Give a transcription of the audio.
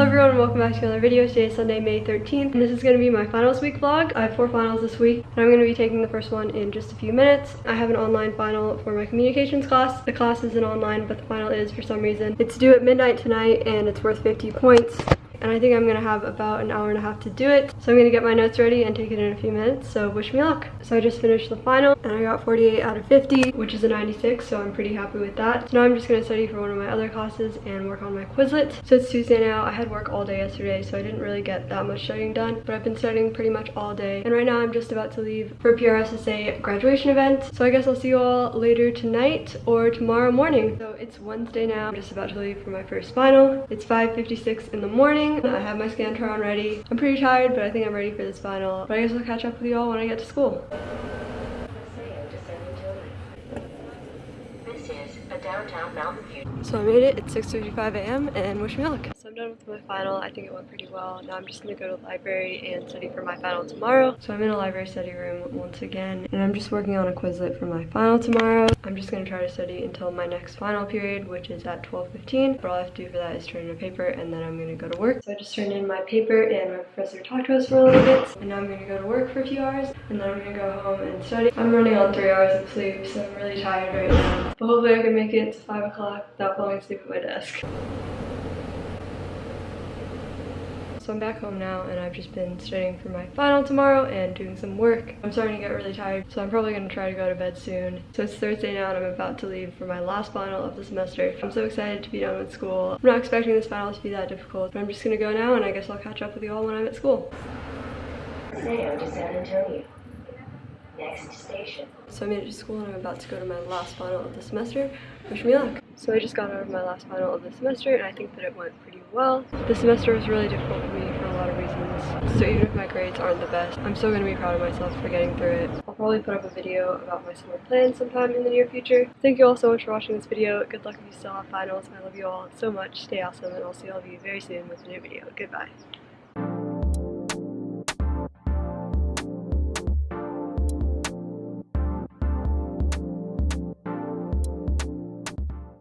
Hello everyone, welcome back to another video. Today is Sunday, May 13th, and this is going to be my finals week vlog. I have four finals this week, and I'm going to be taking the first one in just a few minutes. I have an online final for my communications class. The class isn't online, but the final is for some reason. It's due at midnight tonight, and it's worth 50 points and I think I'm gonna have about an hour and a half to do it. So I'm gonna get my notes ready and take it in a few minutes, so wish me luck. So I just finished the final and I got 48 out of 50, which is a 96, so I'm pretty happy with that. So now I'm just gonna study for one of my other classes and work on my Quizlet. So it's Tuesday now, I had work all day yesterday, so I didn't really get that much studying done, but I've been studying pretty much all day. And right now I'm just about to leave for PRSSA graduation event. So I guess I'll see you all later tonight or tomorrow morning. So it's Wednesday now, I'm just about to leave for my first final. It's 5.56 in the morning morning. I have my Scantron ready. I'm pretty tired, but I think I'm ready for this final. But I guess I'll catch up with you all when I get to school. So I made it, it's 6.55 a.m. and wish me luck. So I'm done with my final, I think it went pretty well. Now I'm just gonna go to the library and study for my final tomorrow. So I'm in a library study room once again and I'm just working on a Quizlet for my final tomorrow. I'm just gonna try to study until my next final period, which is at 12.15. But all I have to do for that is turn in a paper and then I'm gonna go to work. So I just turned in my paper and my professor talked to us for a little bit. And now I'm gonna go to work for a few hours and then I'm gonna go home and study. I'm running on three hours of sleep, so I'm really tired right now. But hopefully I can make it to five o'clock without falling asleep at my desk. So I'm back home now and I've just been studying for my final tomorrow and doing some work. I'm starting to get really tired, so I'm probably gonna try to go to bed soon. So it's Thursday now and I'm about to leave for my last final of the semester. I'm so excited to be done with school. I'm not expecting this final to be that difficult, but I'm just gonna go now and I guess I'll catch up with you all when I'm at school. Paseo de San Antonio. Next station. So I made it to school and I'm about to go to my last final of the semester. Wish me luck. So I just got out of my last final of the semester and I think that it went pretty well. The semester was really difficult for me for a lot of reasons. So even if my grades aren't the best, I'm still going to be proud of myself for getting through it. I'll probably put up a video about my summer plans sometime in the near future. Thank you all so much for watching this video. Good luck if you still have finals. I love you all so much. Stay awesome and I'll see all of you very soon with a new video. Goodbye.